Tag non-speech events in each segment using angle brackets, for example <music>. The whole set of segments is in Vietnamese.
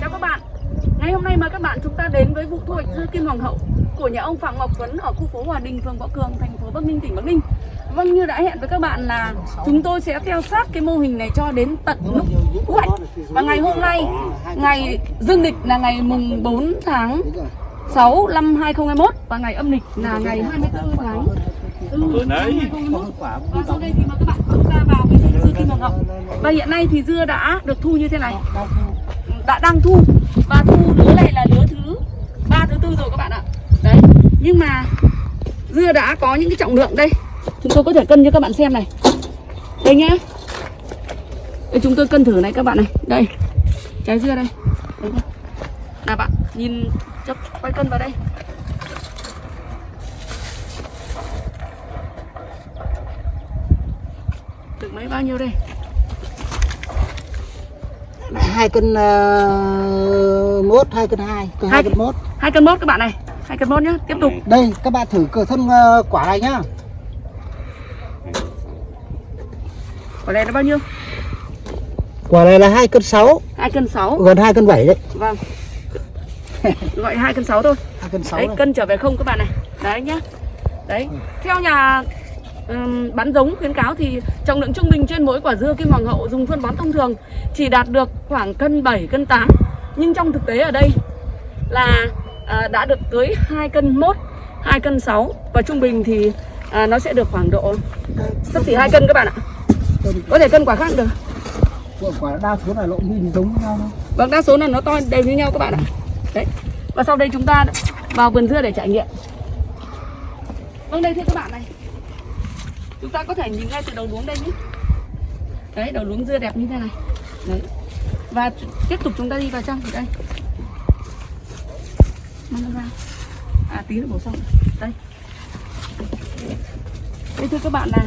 Chào các bạn Ngày hôm nay mời các bạn chúng ta đến với vụ thu hoạch dưa kim hoàng hậu của nhà ông Phạm Ngọc Tuấn ở khu phố Hòa Đình, phường Võ Cường, thành phố Bắc Ninh, tỉnh Bắc Ninh. Vâng như đã hẹn với các bạn là chúng tôi sẽ theo sát cái mô hình này cho đến tận lúc thu hoạch. Và ngày hôm nay, ngày dương lịch là ngày mùng 4 tháng 6 năm 2021 và ngày âm lịch là ngày 24 tháng Ừ, năm 2021. Và sau đây thì mời các bạn chúng ta vào cái dưa kim hoàng hậu. Và hiện nay thì dưa đã được thu như thế này. Đã đang thu. Và thu lứa này là lứa thứ ba thứ tư rồi các bạn ạ. Đấy. Nhưng mà dưa đã có những cái trọng lượng đây. Chúng tôi có thể cân cho các bạn xem này. Đây nhá. Đây chúng tôi cân thử này các bạn này. Đây. Trái dưa đây. Đấy nào bạn nhìn cho quay cân vào đây. Được mấy bao nhiêu đây? Hai cân uh, mốt hai cân hai cân hai cân mốt. hai cân mốt các bạn này. Hai cân mốt nhá tiếp tục. Đây các bạn thử cửa thân uh, quả này nhá. Quả này là bao nhiêu? Quả này là hai cân sáu. Hai cân sáu. Gần hai cân bảy đấy. Vâng <laughs> gọi hai cân sáu thôi. Hai cân sáu đấy cân trở về không các bạn này. Đấy nhá. Đấy. Theo nhà ừm, bán giống khuyến cáo thì trọng lượng trung bình trên mỗi quả dưa kim hoàng hậu dùng phân bón thông thường chỉ đạt được khoảng cân 7 cân 8 nhưng trong thực tế ở đây là à, đã được tới 2 cân 1 2 cân 6 và trung bình thì à, nó sẽ được khoảng độ sắp xỉ 2 cân các bạn ạ. Có thể cân quả khác được. Quả đa số là lộn nhìn giống với nhau thôi. Vâng, đa số là nó to đều như nhau các bạn ạ. Đấy. Và sau đây chúng ta vào vườn dưa để trải nghiệm. Vâng, đây thưa các bạn này. Chúng ta có thể nhìn ngay từ đầu luống đây nhé. Đấy, đầu luống dưa đẹp như thế này. Đấy. Và tiếp tục chúng ta đi vào trong đây. Mang nó ra. À tí nữa bổ xong. Đây. Đây thưa các bạn là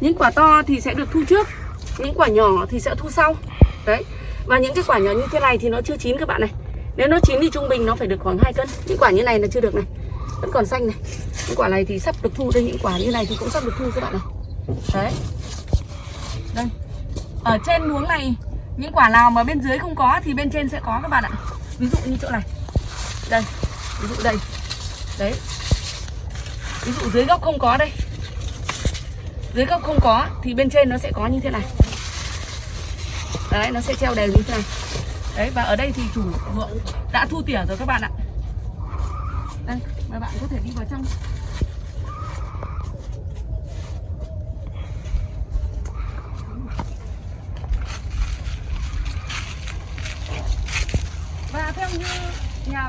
những quả to thì sẽ được thu trước những quả nhỏ thì sẽ thu sau đấy và những cái quả nhỏ như thế này thì nó chưa chín các bạn này. Nếu nó chín thì trung bình nó phải được khoảng 2 cân. Những quả như này là chưa được này. Vẫn còn xanh này. Những quả này thì sắp được thu đây. Những quả như này thì cũng sắp được thu các bạn này đấy. Đây. Ở trên luống này, những quả nào mà bên dưới không có thì bên trên sẽ có các bạn ạ. Ví dụ như chỗ này. Đây. Ví dụ đây. Đấy. Ví dụ dưới gốc không có đây. Dưới gốc không có thì bên trên nó sẽ có như thế này đấy, nó sẽ treo đều như thế này. Đấy, và ở đây thì chủ ruộng đã thu tỉa rồi các bạn ạ. Đây mời bạn có thể đi vào trong. Và theo như nhà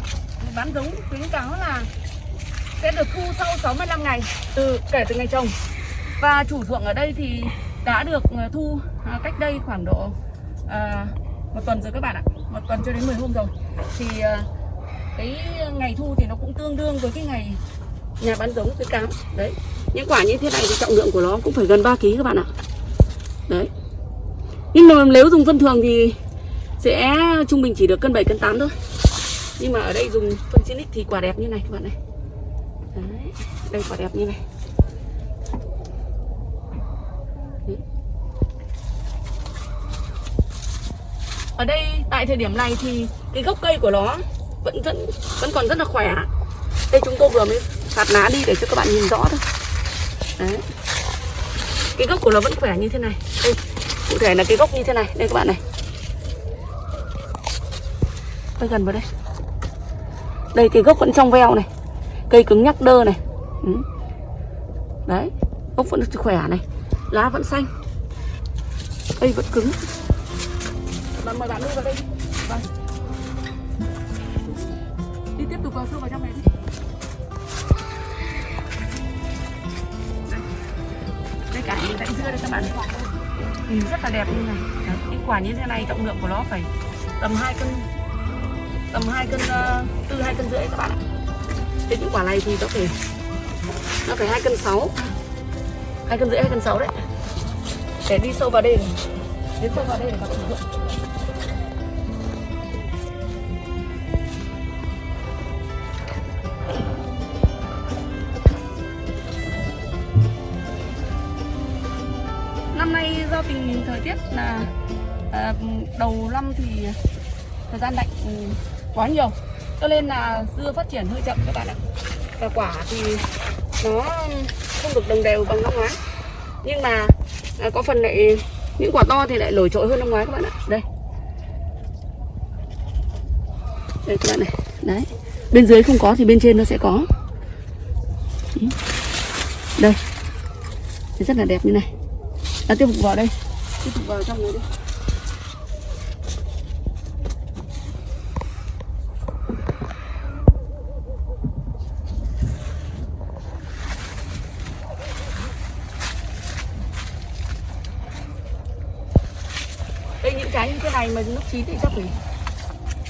bán giống khuyến cáo là sẽ được thu sau 65 ngày từ, kể từ ngày trồng. Và chủ ruộng ở đây thì đã được ờ, thu cách đây khoảng độ à, một tuần rồi các bạn ạ. Một tuần cho đến 10 hôm rồi. Thì à, cái ngày thu thì nó cũng tương đương với cái ngày nhà bán giống cái cám. Đấy. Những quả như thế này thì trọng lượng của nó cũng phải gần 3 kg các bạn ạ. Đấy. Nhưng mà nếu dùng phân thường thì sẽ trung bình chỉ được cân 7 cân 8 thôi. Nhưng mà ở đây dùng phân Sinic thì quả đẹp như này các bạn này. Đấy. Đây quả đẹp như này. Ở đây, tại thời điểm này thì cái gốc cây của nó vẫn vẫn vẫn còn rất là khỏe. Đây chúng tôi vừa mới phạt lá đi để cho các bạn nhìn rõ thôi. Đấy. Cái gốc của nó vẫn khỏe như thế này. Đây, cụ thể là cái gốc như thế này. Đây các bạn này. Tôi gần vào đây. Đây, cái gốc vẫn trong veo này. Cây cứng nhắc đơ này. Ừ. đấy, gốc vẫn khỏe này. Lá vẫn xanh. Cây vẫn cứng bạn mời bạn đi vào đây vâng. Đi tiếp tục vào sâu vào trong này đi. Đây, đây cả những dãy dưa đây các bạn. Nhìn rất là đẹp như này. Đấy, những quả như thế này trọng lượng của nó phải tầm 2 cân tầm 2 cân ờ, từ 2 cân rưỡi các bạn ạ. Thế những quả này thì nó phải nó phải 2 cân 6 2 cân rưỡi 2 cân 6 đấy. Để đi sâu vào đây này. đến sâu vào đây để các bạn do tình hình thời tiết là à, đầu năm thì thời gian lạnh ừ, quá nhiều. Cho nên là dưa phát triển hơi chậm các bạn ạ. Và quả thì nó không được đồng đều bằng năm ngoái. Nhưng mà à, có phần lại những quả to thì lại nổi trội hơn năm ngoái các bạn ạ. Đây. Đây các bạn này. Đấy. Bên dưới không có thì bên trên nó sẽ có. Đây. Rất là đẹp như này đã tiếp tục vào đây. Tiếp tục vào trong này đi. Đây, những trái như thế này mà lúc chín thì chắc phải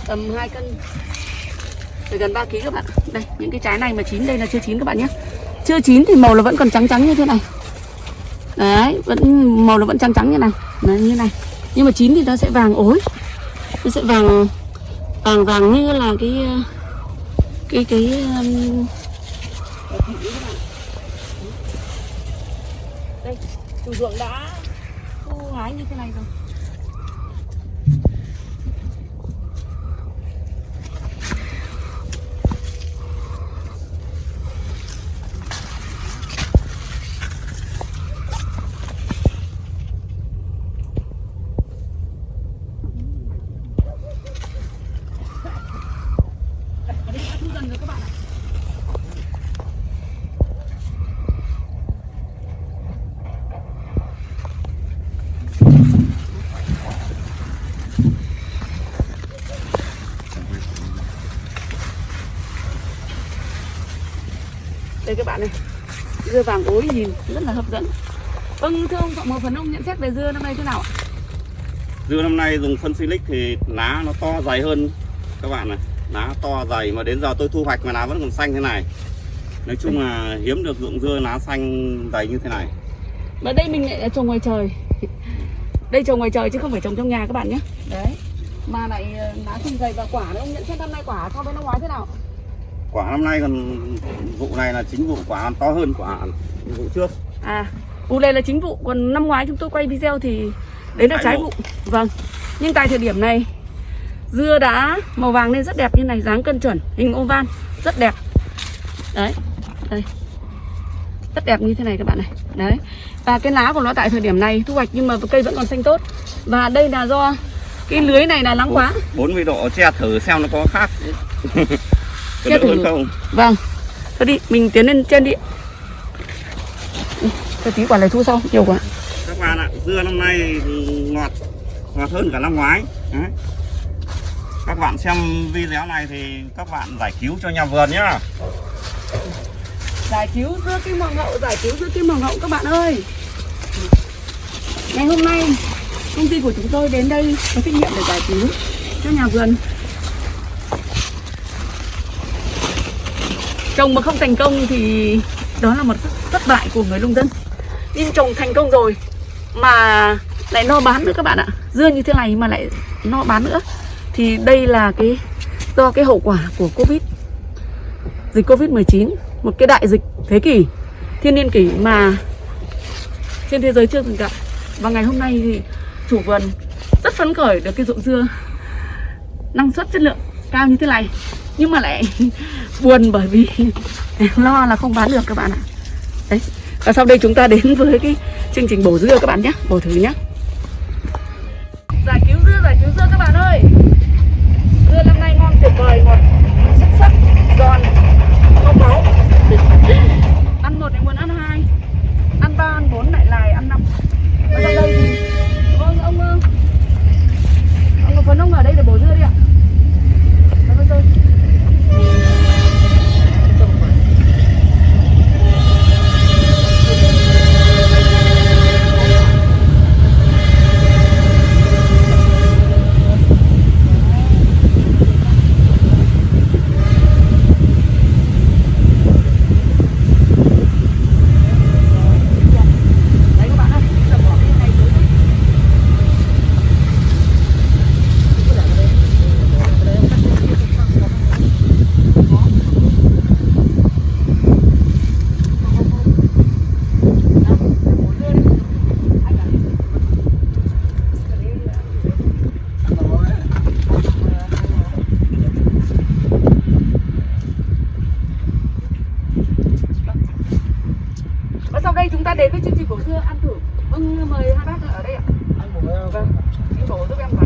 tầm 2 cân. Phải gần 3 kg các bạn đây, những cái trái này mà chín đây là chưa chín các bạn nhé. Chưa chín thì màu là vẫn còn trắng trắng như thế này đấy vẫn màu nó vẫn trắng trắng như này. Đấy, như này. Nhưng mà chín thì nó sẽ vàng ối. Nó sẽ vàng vàng vàng như là cái cái cái um... đây chủ ruộng đã thu hái như thế này rồi. Các bạn này Dưa vàng ối nhìn rất là hấp dẫn. Vâng thưa ông Phạm một phần ông nhận xét về dưa năm nay thế nào ạ? Dưa năm nay dùng phân silic thì lá nó to dày hơn các bạn này. Lá to dày mà đến giờ tôi thu hoạch mà lá vẫn còn xanh thế này. Nói chung là hiếm được dụng dưa lá xanh dày như thế này. Và đây mình lại trồng ngoài trời. Đây trồng ngoài trời chứ không phải trồng trong nhà các bạn nhé. Đấy. Mà lại ờ, lá xanh dày và quả đấy Ông nhận xét năm nay quả so với năm ngoái thế nào? Quả năm nay còn vụ này là chính vụ quả to hơn quả vụ trước. À Vụ này là chính vụ. Còn năm ngoái chúng tôi quay video thì Đấy là Trái vụ. Vâng Nhưng tại thời điểm này Dưa đã màu vàng lên rất đẹp như này dáng cân chuẩn Hình oval Rất đẹp. Đấy Đây. Rất đẹp như thế này các bạn này. Đấy. Và cái lá của nó tại thời điểm này thu hoạch Nhưng mà cây vẫn còn xanh tốt. Và đây là do Cái lưới này là nắng quá. 40 độ che thử xem nó có khác <laughs> có thử. không? Vâng. Thôi đi mình tiến lên trên đi. Cho tí quả này thu sau Nhiều quá. Các bạn ạ dưa năm nay ngọt ngọt hơn cả năm ngoái. Đấy. các bạn xem video này thì các bạn giải cứu cho nhà vườn nhá. Giải cứu dưa kim hoàng hậu, giải cứu dưa kim hoàng hậu các bạn ơi. Ngày hôm nay công ty của chúng tôi đến đây có trách nhiệm để giải cứu cho nhà vườn Trồng mà không thành công thì đó là một thất bại của người nông dân. Nhưng trồng thành công rồi mà lại no bán nữa các bạn ạ. Dưa như thế này mà lại no bán nữa. Thì đây là cái, do cái hậu quả của Covid, Dịch Covid-19 Một cái đại dịch thế kỷ, Thiên niên kỷ mà trên thế giới chưa từng gặp. Và ngày hôm nay thì chủ vườn rất phấn khởi được cái ruộng dưa năng suất chất lượng cao như thế này nhưng mà lại <laughs> buồn bởi vì <laughs> lo là không bán được các bạn ạ. Đấy, và sau đây chúng ta đến với cái chương trình bổ dưa các bạn nhé, bổ thử nhé. Giải cứu dưa, giải cứu dưa các bạn ơi. Dưa năm nay ngon tuyệt vời ngọt sắc sắc, giòn không máu <laughs> ăn một lại muốn ăn hai. Ăn ba, ăn bốn lại lại, ăn năm. Ở sau đây thì vâng ông ờ, ông có phấn ông ở đây để bổ dưa đi ạ Vâng, vâng, vâng. ta đến với chương trình của xưa ăn thử vâng mời hai bác ở đây ạ. Vâng. Anh bổ giúp em vào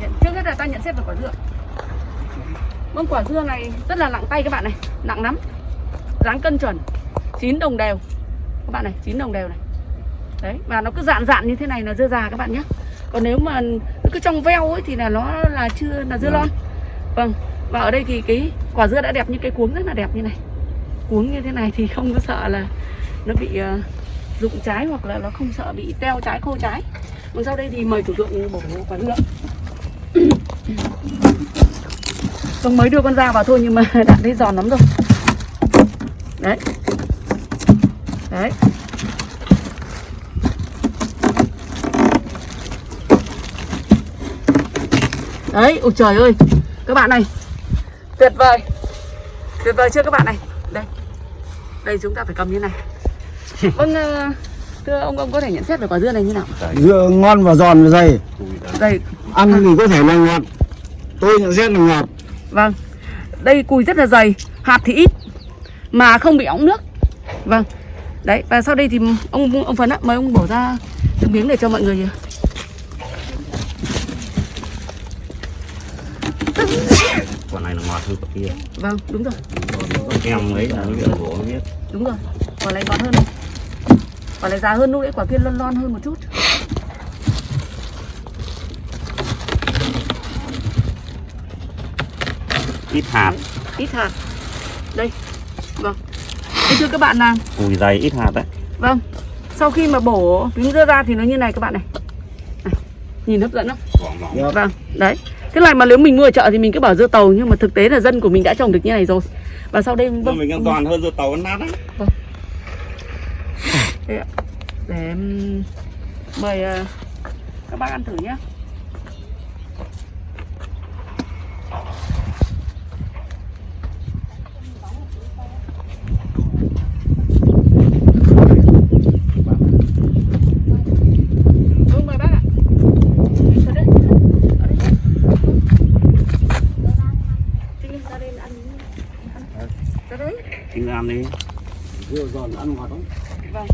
Nhận- trước hết là ta nhận xét về quả dưa. Vâng quả dưa này rất là nặng tay các bạn này Nặng lắm. Dáng cân chuẩn chín đồng đều. Các bạn này chín đồng đều này. Đấy và nó cứ dạn dạn như thế này là dưa già các bạn nhé. Còn nếu mà nó cứ trong veo ấy thì là nó là chưa là dưa lon. Vâng và ở đây thì cái quả dưa đã đẹp như cái cuống rất là đẹp như này. Cuống như thế này thì không có sợ là nó bị ờ, rụng trái hoặc là nó không sợ bị teo trái khô trái. Còn sau đây thì mời chủ tượng bổ quả dưa Vâng mới đưa con dao vào thôi nhưng mà <laughs> đã thấy giòn lắm rồi. Đấy. Đấy. Đấy, ôi trời ơi. Các bạn này Tuyệt vời. Tuyệt vời chưa các bạn này. Đây. Đây chúng ta phải cầm như này. <laughs> Vâng ờ, Thưa ông, ông có thể nhận xét về quả dưa này như nào? Dưa ngon và giòn và dày. Đây, ăn thì có thể là ngọt. Tôi nhận xét là ngọt Vâng. Đây cùi rất là dày Hạt thì ít Mà không bị óng nước. Vâng. Đấy và sau đây thì ông ông Phấn ạ Mời ông bổ ra từng miếng để cho mọi người quả này là ngọt hơn quả kia. Vâng đúng rồi. Em ấy là nó nó biết Đúng rồi. Quả này ngọt hơn. Quả này già hơn lúc đấy quả kia lon lon hơn một chút ít hạt Ít hạt Đây Vâng Thế thưa các bạn là cùi dày ít hạt đấy Vâng Sau khi mà bổ miếng dưa ra thì nó như này các bạn này, này. Nhìn hấp dẫn không vòng Vâng, đấy. Thế này mà nếu mình mua ở chợ thì mình cứ bảo dưa tàu nhưng mà thực tế là dân của mình đã trồng được như này rồi. Và sau đây vâng, mình ăn giòn hơn dưa tàu ăn nát đấy đây ạ. để mời ờ, các bác ăn thử nhé. Vâng, mời bác ạ. Vào đây, vào đây. Trinh lên ra đây ăn ăn. Ra đấy. Ăn đi dưa giòn ăn ngọt lắm Vâng.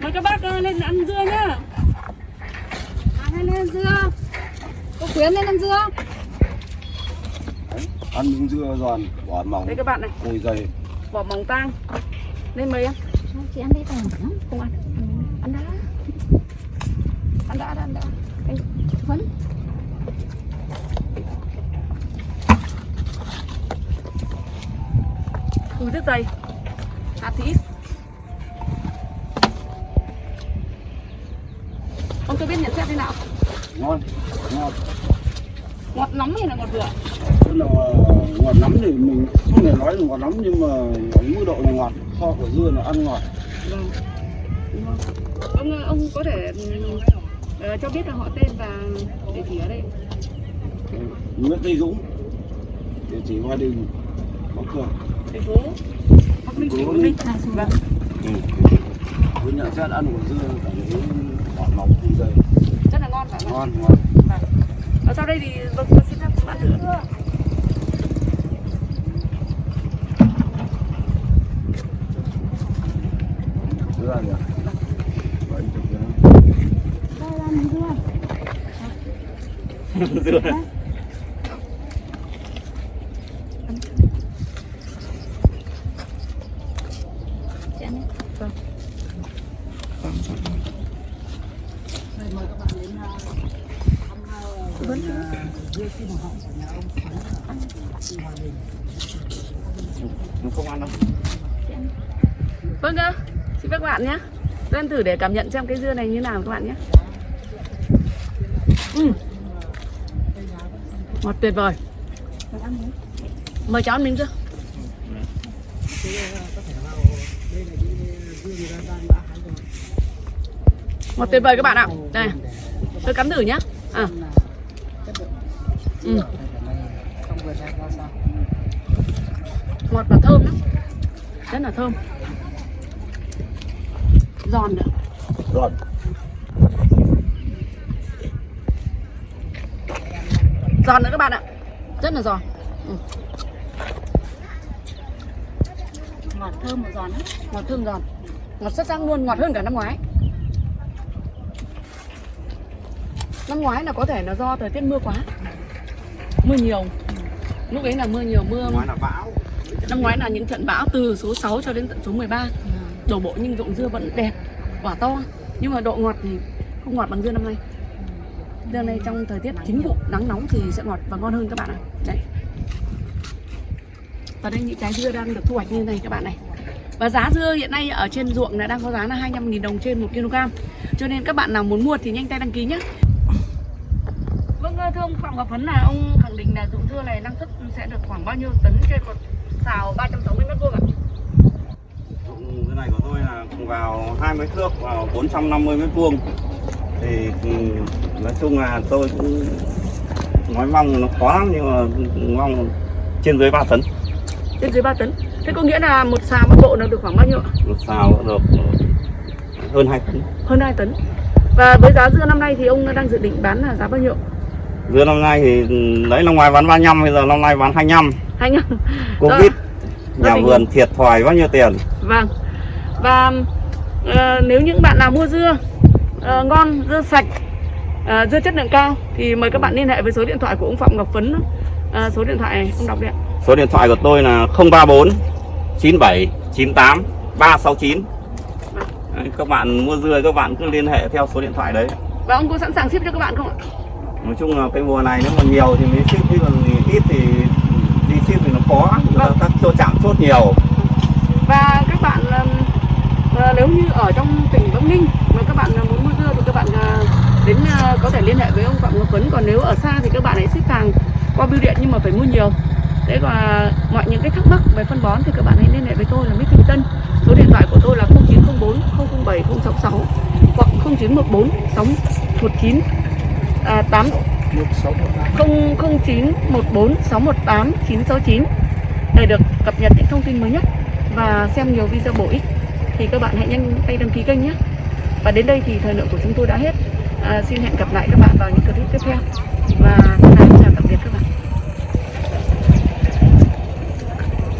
Mời các bác ờ, lên ăn dưa nhá. Ăn lên dưa Cô Quyến lên ăn dưa ăn miếng dưa giòn bỏ mỏng Đây các bạn này, cùi dày vỏ mỏng tang. Lên mời em. Chị ăn đi tao lắm Không ăn. Ăn đã. Ăn đã, ăn đã. Anh Phấn cùi rất dày. Hạt thì ít. Ông cho biết nhận xét thế nào? ngon ngọt Ngọt lắm hay là ngọt vừa? tức là ngọt lắm thì mình không thể nói là ngọt lắm nhưng mà ở mức độ là ngọt so của dưa là ăn ngọt Vâng. Ông ờ, ông có thể ờ, cho biết là họ tên và địa chỉ ở đây. Nguyễn Tây Dũng địa chỉ Hoa Đình Bắc Cường Bắc với nhận xét ăn của dưa cảm thấy bỏ nóng không dày Rất là ngon phải không? ngon ngon Và sau đây thì vâng, tôi xin phép bạn thử. dưa nhỉ Vậy thì cái- Đây là ăn dưa dưa Chị ăn đi nó không ăn đâu Vâng ạ, xin các bạn nhé. Tôi ăn thử để cảm nhận xem cái dưa này như nào các bạn nhé. Ừ. Ngọt tuyệt vời. Mời cháu ăn miếng dưa. Ngọt tuyệt vời các bạn ạ. Đây. tôi cắm thử nhá. À. Ừ. ngọt và thơm lắm. Rất là thơm. Giòn nữa Rồi. giòn nữa các bạn ạ. Rất là giòn. Ừ. ngọt thơm và giòn lắm. Ngọt thơm giòn. Ngọt rất răng luôn. Ngọt hơn cả năm ngoái năm ngoái là có thể là do thời tiết mưa quá. Mưa nhiều. Lúc ấy là mưa nhiều mưa nói là bão. Năm ngoái là những trận bão từ số 6 cho đến tận số 13 đổ bộ nhưng ruộng dưa vẫn đẹp quả to. Nhưng mà độ ngọt thì không ngọt bằng dưa năm nay. Dưa năm nay trong thời tiết chính vụ nắng nóng thì sẽ ngọt và ngon hơn các bạn ạ. Đấy. Và đây những trái dưa đang được thu hoạch như này các bạn này. Và giá dưa hiện nay ở trên ruộng là đang có giá là 25.000 đồng trên 1 kg. Cho nên các bạn nào muốn mua thì nhanh tay đăng ký nhé Phạm Ngọc Phấn là ông khẳng định là ruộng dưa này năng suất sẽ được khoảng bao nhiêu tấn trên một xào 360 mét vuông ạ? Dụng cái này của tôi là vào 20 thước vào 450 mét vuông thì ừ, nói chung là tôi cũng nói mong nó khó lắm nhưng mà mong trên dưới 3 tấn Trên dưới 3 tấn. Thế có nghĩa là một xào một bộ nó được khoảng bao nhiêu ạ? một xào được hơn 2 tấn Hơn 2 tấn. Và với giá dưa năm nay thì ông đang dự định bán là giá bao nhiêu? Dưa năm nay thì ừ, đấy năm ngoài bán 35 bây giờ năm nay bán 25 Hai nhá. covid nhà tình- vườn thiệt thòi bao nhiêu tiền Vâng. Và ờ, nếu những bạn nào mua dưa ờ, ngon, dưa sạch, ờ, dưa chất lượng cao thì mời các bạn liên hệ với số điện thoại của ông Phạm Ngọc Phấn. Ờ, số điện thoại này ông đọc đi ạ. số điện thoại của tôi là 034 97 98 369 đấy, các bạn mua dưa các bạn cứ liên hệ theo số điện thoại đấy Và ông có sẵn sàng ship cho các bạn không ạ? Nói chung là cái mùa này nếu mà nhiều thì mới ship chứ còn ít thì đi ship thì nó khó. Vâng. các chỗ chạm chốt nhiều. Và các bạn ờ, nếu như ở trong tỉnh Bắc Ninh mà các bạn ờ, muốn mua dưa thì các bạn ờ, đến có thể liên hệ với ông Phạm Ngọc Tuấn. Còn nếu ở xa thì các bạn hãy ship hàng qua bưu điện nhưng mà phải mua nhiều. Thế và mọi những cái thắc mắc về phân bón thì các bạn hãy liên hệ với tôi là Mít Thanh Tân. Số điện thoại của tôi là 0904 007 066 hoặc 0914 619 à, 8 0914 618 969 để được cập nhật những thông tin mới nhất và xem nhiều video bổ ích thì các bạn hãy nhanh tay đăng ký kênh nhé. Và đến đây thì thời lượng của chúng tôi đã hết. À, xin hẹn gặp lại các bạn vào những clip tiếp theo. và